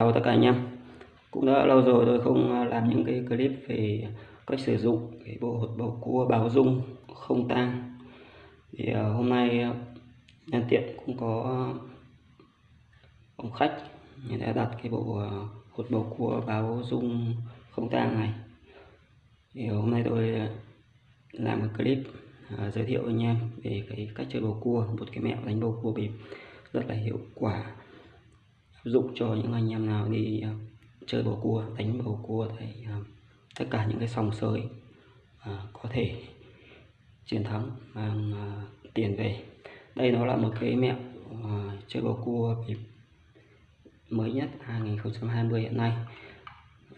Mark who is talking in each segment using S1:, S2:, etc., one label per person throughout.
S1: Chào tất cả anh em. Cũng đã lâu rồi tôi không à, làm những cái clip về cách sử dụng cái bộ hột bầu cua báo dung không tang. Thì à, hôm nay à, nhân tiện cũng có ông khách người đã đặt cái bộ hột bầu cua báo dung không tang này. Thì hôm nay tôi làm một clip giới thiệu anh em về cái cách chơi bầu cua, một cái mẹo đánh bầu cua bịp rất là hiệu quả dụng cho những anh em nào đi uh, chơi bầu cua đánh bầu cua thì uh, tất cả những cái sòng sới uh, có thể chiến thắng mang uh, tiền về. Đây nó là một cái mẹo uh, chơi bầu cua mới nhất 2020 hiện nay.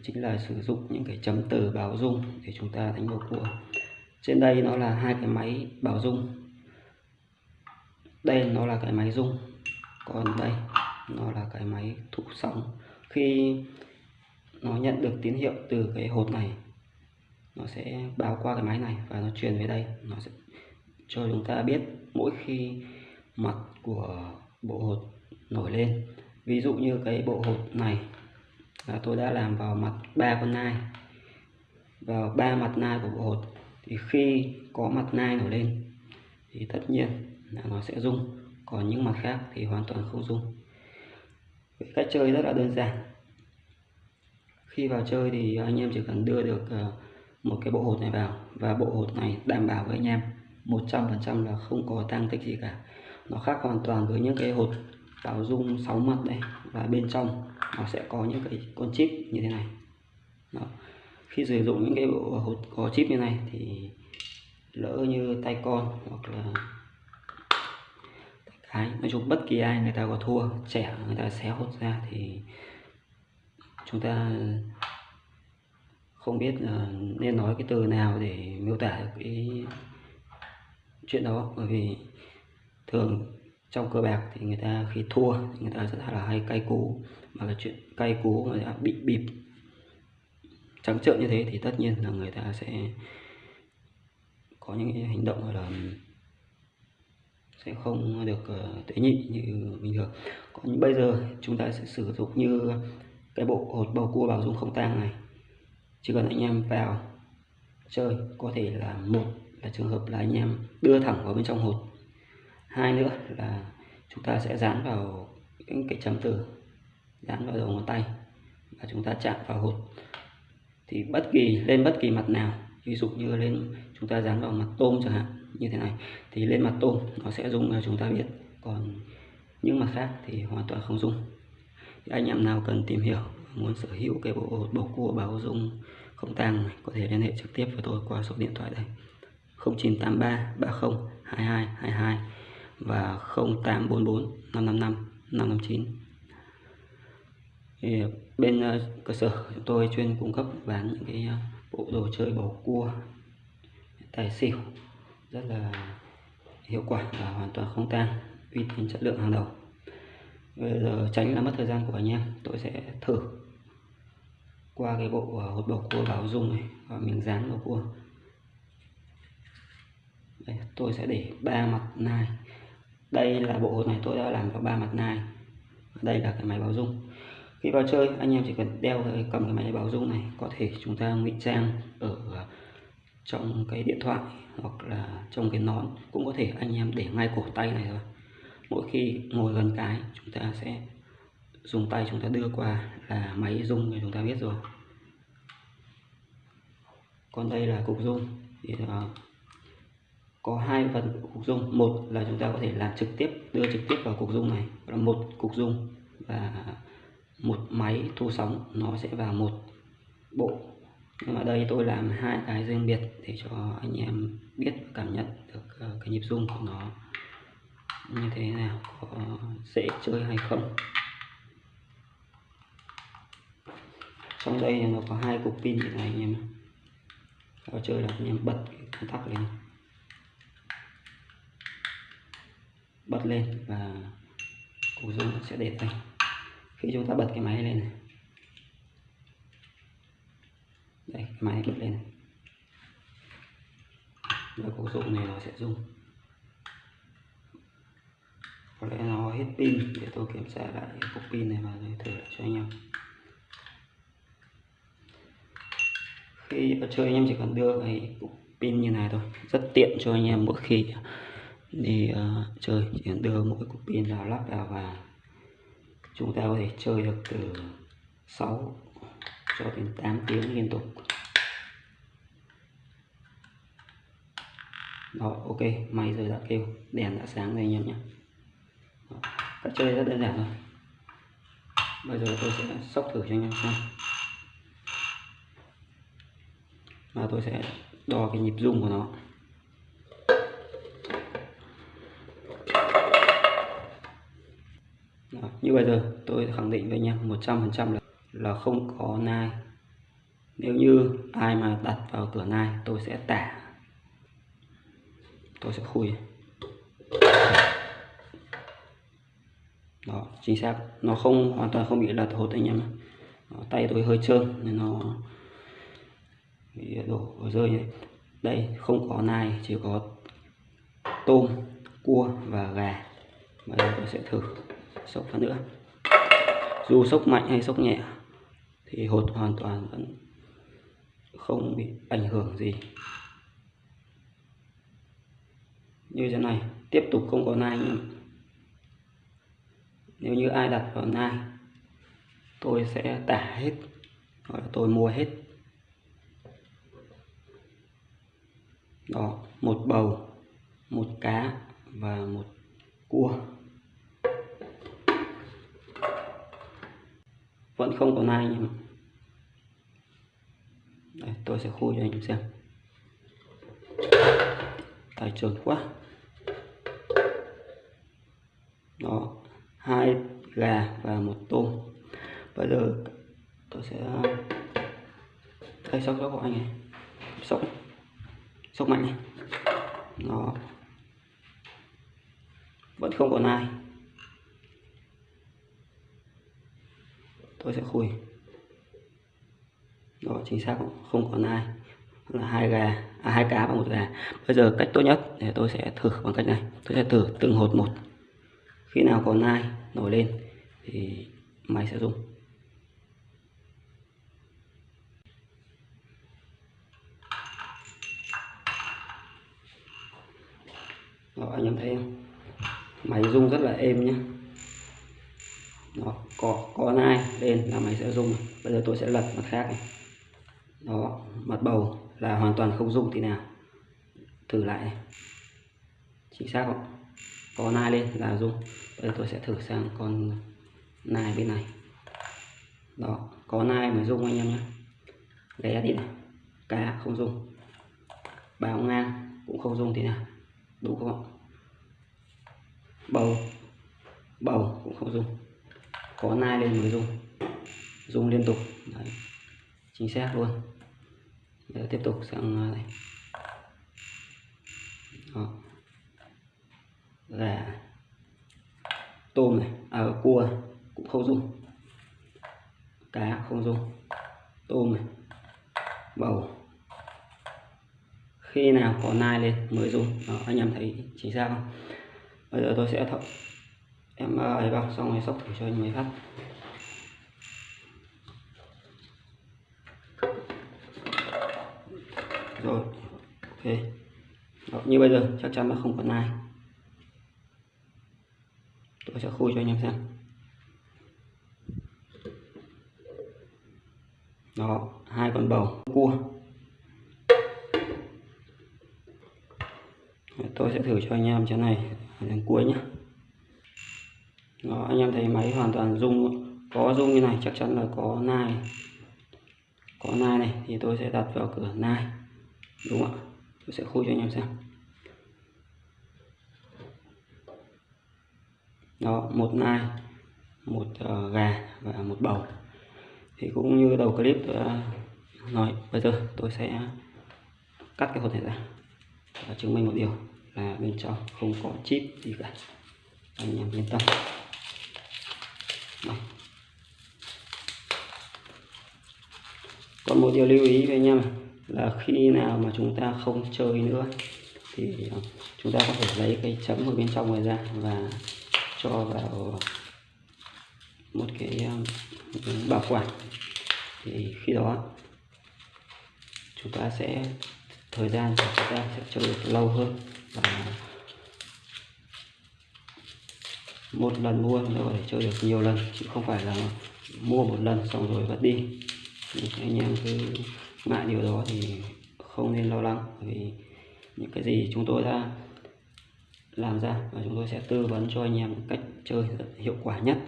S1: Chính là sử dụng những cái chấm từ báo dung để chúng ta đánh bầu cua. Trên đây nó là hai cái máy báo dung. Đây nó là cái máy dung. Còn đây nó là cái máy thụ sóng khi nó nhận được tín hiệu từ cái hột này, nó sẽ báo qua cái máy này và nó truyền về đây. Nó sẽ cho chúng ta biết mỗi khi mặt của bộ hột nổi lên. Ví dụ như cái bộ hột này, là tôi đã làm vào mặt ba con nai, vào ba mặt nai của bộ hột. Thì khi có mặt nai nổi lên, thì tất nhiên là nó sẽ rung. Còn những mặt khác thì hoàn toàn không rung cách chơi rất là đơn giản. Khi vào chơi thì anh em chỉ cần đưa được ờ, một cái bộ hột này vào và bộ hột này đảm bảo với anh em 100% là không có tăng tích gì cả. Nó khác hoàn toàn với những cái hột bảo dung 6 mặt đây và bên trong nó sẽ có những cái con chip như thế này. Đó. khi sử dụng những cái bộ hột có chip như này thì lỡ như tay con hoặc là Đấy, nói chung bất kỳ ai người ta có thua trẻ người ta xé hột ra thì chúng ta không biết ờ, nên nói cái từ nào để miêu tả được cái chuyện đó. Bởi vì thường trong cờ bạc thì người ta khi thua người ta rất là hay cay cú mà cái chuyện cay cú người ta bị bịp trắng trợn như thế thì tất nhiên là người ta sẽ có những cái hành động là sẽ không được ờ, tế nhị như bình thường. Còn bây giờ chúng ta sẽ sử dụng như cái bộ hột bầu cua bảo dung không tang này. Chỉ cần anh em vào chơi, có thể là một là trường hợp là anh em đưa thẳng vào bên trong hột. Hai nữa là chúng ta sẽ dán vào những cái chấm từ, dán vào đầu ngón tay và chúng ta chạm vào hột. Thì bất kỳ, lên bất kỳ mặt nào, ví dụ như lên chúng ta dán vào mặt tôm chẳng hạn như thế này. Thì lên mặt tôm, nó sẽ rung là chúng ta biết. Còn những mặt khác thì hoàn toàn không rung. Thì anh em nào cần tìm hiểu, muốn sở hữu cái bộ bầu cua báo dung không tang này, có thể liên hệ trực tiếp với tôi qua số điện thoại đây. 0983 30 22 22 và 0844 555 559 thì bên ờ, cơ sở chúng tôi chuyên cung cấp bán những cái ờ, bộ đồ chơi bầu cua, tài xỉu rất là hiệu quả và hoàn toàn không tan, uy tín chất lượng hàng đầu. Bây giờ tránh là mất thời gian của anh em tôi sẽ thử qua cái bộ ờ, hột bầu cua báo dung này và mình dán vào cua. Đây, tôi sẽ để ba mặt nai. Đây là bộ hột này tôi đã làm vào ba mặt nai. Đây là cái máy báo dung. Khi vào chơi anh em chỉ cần đeo cái cầm cái máy báo dung này có thể chúng ta ngụy trang ở trong cái điện thoại hoặc là trong cái nón cũng có thể anh em để ngay cổ tay này thôi. Mỗi khi ngồi gần cái chúng ta sẽ dùng tay chúng ta đưa qua là máy rung thì chúng ta biết rồi. Còn đây là cục rung. Thì uh, có hai phần cục rung. Một là chúng ta có thể làm trực tiếp đưa trực tiếp vào cục rung này. Là một cục rung và một máy thu sóng. Nó sẽ vào một bộ nhưng mà đây tôi làm hai cái riêng biệt để cho anh em biết và cảm nhận được ờ, cái nhịp rung của nó như thế nào, có dễ chơi hay không. Trong đây nó có hai cục pin như này anh em vào chơi là anh em bật công tắc lên. Bật lên và cục rung sẽ để tay. Khi chúng ta bật cái máy lên này đây máy bật lên. Và cục dụng này nó sẽ dùng có lẽ nó hết pin để tôi kiểm tra lại cục pin này và tôi thử cho anh em. Khi chơi anh em chỉ cần đưa cái cục pin như này thôi rất tiện cho anh em mỗi khi đi uh, chơi. Chỉ cần đưa mỗi cục pin vào lắp vào và chúng ta có thể chơi được từ 6 cho đến 8 tiếng liên tục. Đó ok máy giờ đã kêu. Đèn đã sáng rồi anh em nhé. Cách chơi rất đơn giản thôi. Bây giờ tôi sẽ sóc thử cho anh em xem. Và tôi sẽ đo cái nhịp rung của nó. Đó, như bây giờ tôi khẳng định với anh em 100% là là không có nai. Nếu như ai mà đặt vào cửa nai tôi sẽ tả. Tôi sẽ khui. Đó chính xác. Nó không hoàn toàn không bị lật hột anh em đó, tay tôi hơi trơn nên nó bị đổ rơi ấy. đây không có nai chỉ có tôm cua và gà. Bây giờ tôi sẽ thử sốc phát nữa. Dù sốc mạnh hay sốc nhẹ thì hột hoàn toàn vẫn không bị ảnh hưởng gì. Như thế này, tiếp tục không có nai nữa. Nếu như ai đặt vào nai, tôi sẽ tả hết, hoặc là tôi mua hết. Đó, một bầu, một cá và một cua. Vẫn không có nai nhưng Đây, tôi sẽ khui cho anh em xem. Tài trượt quá. Đó hai gà và một tôm. Bây giờ tôi sẽ đây sóc sóc của anh này. Sóc sóc mạnh này. Nó vẫn không có nai. Tôi sẽ khui. Đó chính xác không? Có nai là hai gà à, hai cá và một gà. Bây giờ cách tốt nhất để tôi sẽ thử bằng cách này. Tôi sẽ thử từng hột một. Khi nào có nai nổi lên thì máy sẽ rung đó anh em thấy không? Máy rung rất là êm nhé đó, có có nai lên là máy sẽ rung bây giờ tôi sẽ lật mặt khác này. Đó, mặt bầu là hoàn toàn không rung tí nào. Thử lại này. Chính xác không? Có nai lên là rung bây giờ tôi sẽ thử sang con nai bên này. Đó có nai mới rung anh em nhé ghé đi này cá không rung báo ngang cũng không rung thì nào. Đúng không? Bầu bầu cũng không rung có nai lên mới rung rung liên tục. Đấy. chính xác luôn. Để tiếp tục sang à, này. Đó. Gà. Tôm này. À, cua cũng không dùng. Cá không dùng. Tôm này. Bầu. Khi nào có nai lên mới dùng. Đó, anh em thấy chính xác không? Bây giờ tôi sẽ thợ em ờ, ấy vào xong rồi sóc thử cho anh mới phát rồi ok. Đó, như bây giờ chắc chắn là không còn ai. Tôi sẽ khui cho anh em xem. Đó hai con bầu cua. Tôi sẽ thử cho anh em chỗ này đến cuối nhé đó anh em thấy máy hoàn toàn rung có rung như này chắc chắn là có nai. Có nai này thì tôi sẽ đặt vào cửa nai. Đúng không ạ? Tôi sẽ khui cho anh em xem. Đó một nai một uh, gà và một bầu. Thì cũng như đầu clip tôi đã nói bây giờ tôi sẽ cắt cái hộp này ra và chứng minh một điều là bên trong không có chip gì cả. Anh em yên tâm còn một điều lưu ý với anh em là khi nào mà chúng ta không chơi nữa thì ờ, chúng ta có thể lấy cái chấm ở bên trong này ra và cho vào một ờ, cái bảo quản. Thì khi đó chúng ta sẽ, thời gian của chúng ta sẽ chơi được lâu hơn và một lần mua nó có thể chơi được nhiều lần chứ không phải là mua một lần xong rồi vứt đi. Thì anh em cứ ngại điều đó thì không nên lo lắng vì những cái gì chúng tôi đã làm ra và chúng tôi sẽ tư vấn cho anh em cách chơi hiệu quả nhất.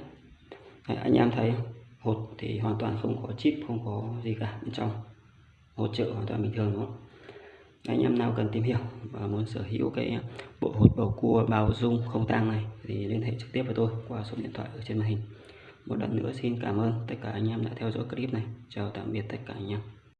S1: Đấy, anh em thấy hột thì hoàn toàn không có chip không có gì cả bên trong. Hột trợ hoàn toàn bình thường đó anh em nào cần tìm hiểu và muốn sở hữu cái bộ hột bầu cua bao dung không tang này thì liên hệ trực tiếp với tôi qua số điện thoại ở trên màn hình. Một lần nữa xin cảm ơn tất cả anh em đã theo dõi clip này. Chào tạm biệt tất cả anh em.